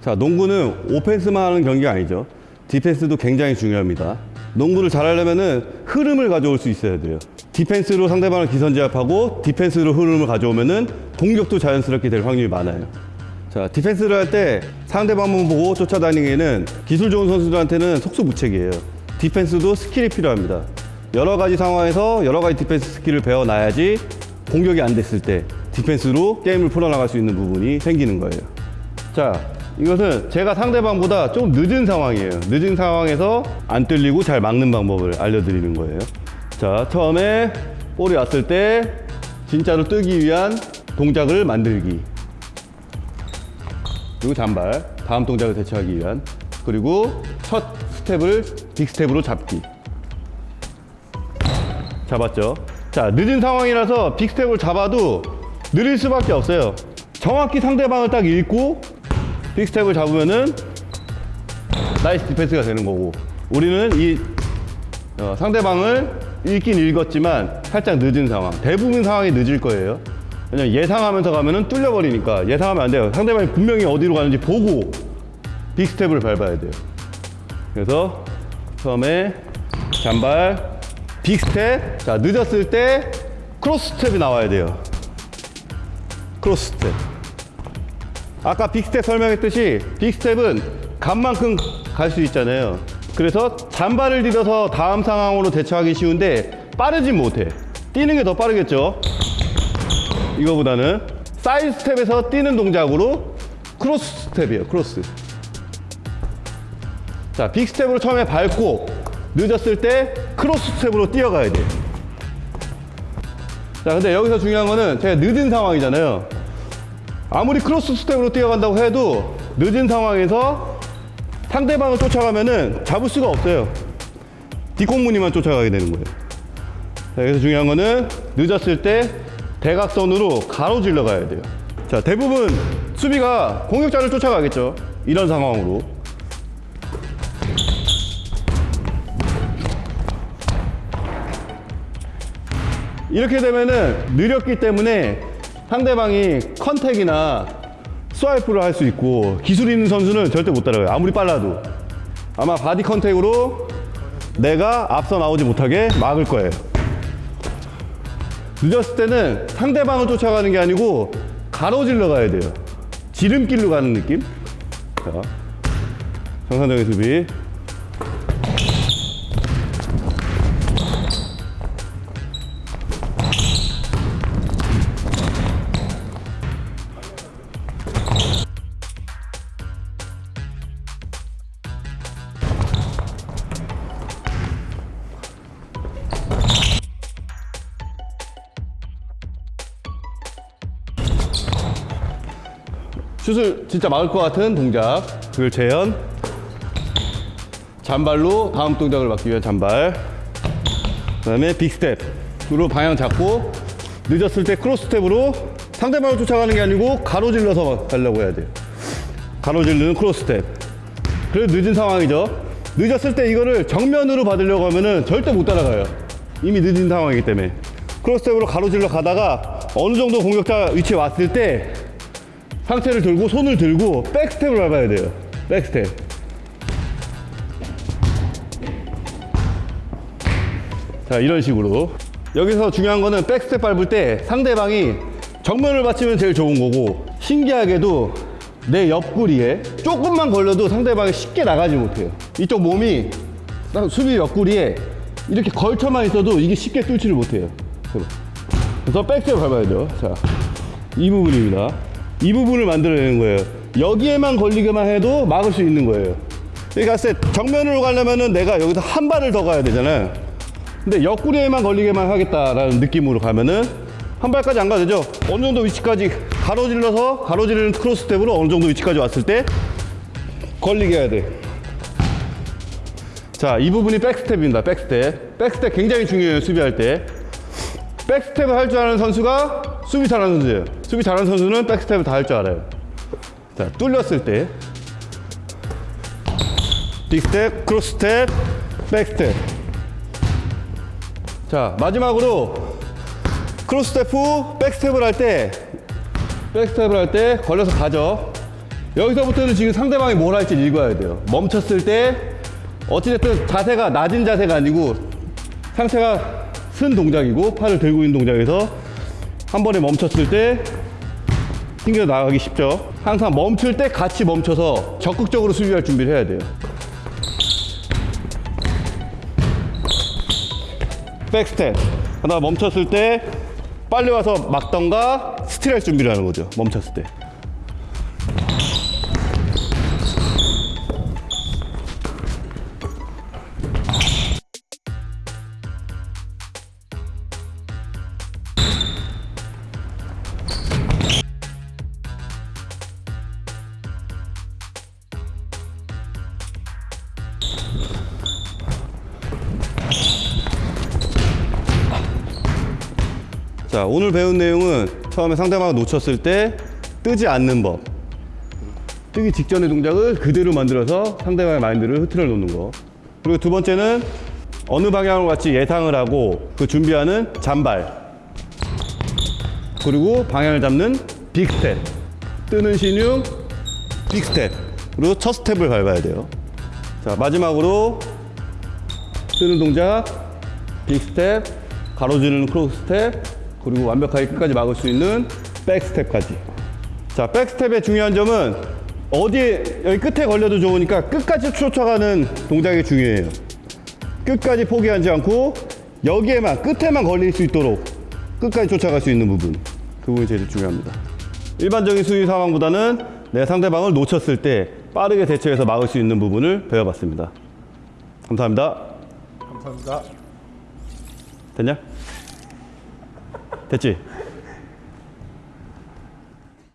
자, 농구는 오펜스만 하는 경기가 아니죠. 디펜스도 굉장히 중요합니다. 농구를 잘하려면은 흐름을 가져올 수 있어야 돼요. 디펜스로 상대방을 기선제압하고 디펜스로 흐름을 가져오면은 공격도 자연스럽게 될 확률이 많아요. 자, 디펜스를 할 때 상대방만 보고 쫓아다니기에는 기술 좋은 선수들한테는 속수무책이에요. 디펜스도 스킬이 필요합니다. 여러 가지 상황에서 여러 가지 디펜스 스킬을 배워놔야지 공격이 안 됐을 때 디펜스로 게임을 풀어나갈 수 있는 부분이 생기는 거예요. 자, 이것은 제가 상대방보다 좀 늦은 상황이에요. 늦은 상황에서 안 뚫리고 잘 막는 방법을 알려드리는 거예요. 자, 처음에 볼이 왔을 때 진짜로 뜨기 위한 동작을 만들기. 그리고 잔발, 다음 동작을 대처하기 위한. 그리고 첫 스텝을 big step으로 잡기. 잡았죠. 자, 늦은 상황이라서 big step을 잡아도 느릴 수밖에 없어요. 정확히 상대방을 딱 읽고 big step을 잡으면은 nice defense가 되는 거고 우리는 이 어, 상대방을 읽긴 읽었지만 살짝 늦은 상황 대부분 상황이 늦을 거예요 왜냐면 예상하면서 가면은 뚫려버리니까 예상하면 안 돼요 상대방이 분명히 어디로 가는지 보고 big step을 밟아야 돼요 그래서 처음에 잔발 big step. 자 늦었을 때 크로스 스텝이 나와야 돼요. 크로스 스텝. 아까 big step 설명했듯이 big step은 간만큼 갈 수 있잖아요. 그래서 잔발을 디뎌서 다음 상황으로 대처하기 쉬운데 빠르진 못해. 뛰는 게 더 빠르겠죠? 이거보다는 사이드 스텝에서 뛰는 동작으로 크로스 스텝이에요 크로스 자 big step으로 처음에 밟고 늦었을 때 크로스 스텝으로 뛰어가야 돼요 자 근데 여기서 중요한 거는 제가 늦은 상황이잖아요 아무리 크로스 스텝으로 뛰어간다고 해도 늦은 상황에서 상대방을 쫓아가면은 잡을 수가 없어요. 뒷꽁무니만 쫓아가게 되는 거예요. 자, 그래서 중요한 거는 늦었을 때 대각선으로 가로질러 가야 돼요. 자, 대부분 수비가 공격자를 쫓아가겠죠. 이런 상황으로. 이렇게 되면은 느렸기 때문에 상대방이 contact이나 swipe를 할 수 있고 기술 있는 선수는 절대 못 따라가요. 아무리 빨라도. 아마 body contact으로 내가 앞서 나오지 못하게 막을 거예요. 늦었을 때는 상대방을 쫓아가는 게 아니고 가로질러 가야 돼요. 지름길로 가는 느낌. 자, 정상적인 수비. 슛을 진짜 막을 것 같은 동작. 그걸 재현. 잔발로 다음 동작을 막기 위한 잔발. 그 다음에 big step으로 방향 잡고 늦었을 때 크로스 스텝으로 상대방을 쫓아가는 게 아니고 가로질러서 가려고 해야 돼요. 가로질르는 크로스 스텝. 그래도 늦은 상황이죠. 늦었을 때 이거를 정면으로 받으려고 하면은 절대 못 따라가요. 이미 늦은 상황이기 때문에. 크로스 스텝으로 가로질러 가다가 어느 정도 공격자 위치에 왔을 때 상체를 들고 손을 들고 백스텝을 밟아야 돼요. 백스텝. 자, 이런 식으로. 여기서 중요한 거는 백스텝 밟을 때 상대방이 정면을 받치면 제일 좋은 거고 신기하게도 내 옆구리에 조금만 걸려도 상대방이 쉽게 나가지 못해요. 이쪽 몸이 딱 수비 옆구리에 이렇게 걸쳐만 있어도 이게 쉽게 뚫지를 못해요. 그래서 백스텝 밟아야죠. 자, 이 부분입니다. 이 부분을 만들어내는 거예요. 여기에만 걸리게만 해도 막을 수 있는 거예요. 그러니까 세 정면으로 가려면은 내가 여기서 한 발을 더 가야 되잖아요. 근데 옆구리에만 걸리게만 하겠다라는 느낌으로 가면은 한 발까지 안 가도 되죠. 어느 정도 위치까지 가로질러서 가로지르는 크로스 스텝으로 어느 정도 위치까지 왔을 때 걸리게 해야 돼. 자, 이 부분이 백스텝입니다. 백스텝. 백스텝 굉장히 중요해요. 수비할 때. 백스텝을 할 줄 아는 선수가 수비 잘하는 선수예요. 수비 잘하는 선수는 백스텝을 다 할 줄 알아요. 자, 뚫렸을 때 big step, 크로스스텝, 백스텝. 자, 마지막으로 크로스 스텝 후 백스텝을 할 때, 백스텝을 할 때 걸려서 가죠. 여기서부터는 지금 상대방이 뭘 할지 읽어야 돼요. 멈췄을 때, 어찌됐든 자세가 낮은 자세가 아니고 상체가 쓴 동작이고 팔을 들고 있는 동작에서 한 번에 멈췄을 때 튕겨 나가기 쉽죠. 항상 멈출 때 같이 멈춰서 적극적으로 수비할 준비를 해야 돼요. 백스텝. 하나 멈췄을 때 빨리 와서 막던가 스틸할 준비를 하는 거죠. 멈췄을 때. 자, 오늘 배운 내용은 처음에 상대방을 놓쳤을 때 뜨지 않는 법. 뜨기 직전의 동작을 그대로 만들어서 상대방의 마인드를 흐트러 놓는 거. 그리고 두 번째는 어느 방향으로 같이 예상을 하고 그 준비하는 잔발. 그리고 방향을 잡는 big step. 뜨는 시늉, big step. 그리고 첫 스텝을 밟아야 돼요. 자, 마지막으로 뜨는 동작, big step, 가로지르는 크로스 스텝, 그리고 완벽하게 끝까지 막을 수 있는 백 스텝까지. 자, 백 스텝의 중요한 점은 어디에 여기 끝에 걸려도 좋으니까 끝까지 쫓아가는 동작이 중요해요. 끝까지 포기하지 않고 여기에만 끝에만 걸릴 수 있도록 끝까지 쫓아갈 수 있는 부분. 그 부분이 제일 중요합니다. 일반적인 수비 상황보다는 내 상대방을 놓쳤을 때 빠르게 대처해서 막을 수 있는 부분을 배워봤습니다. 감사합니다. 감사합니다. 됐냐? 됐지?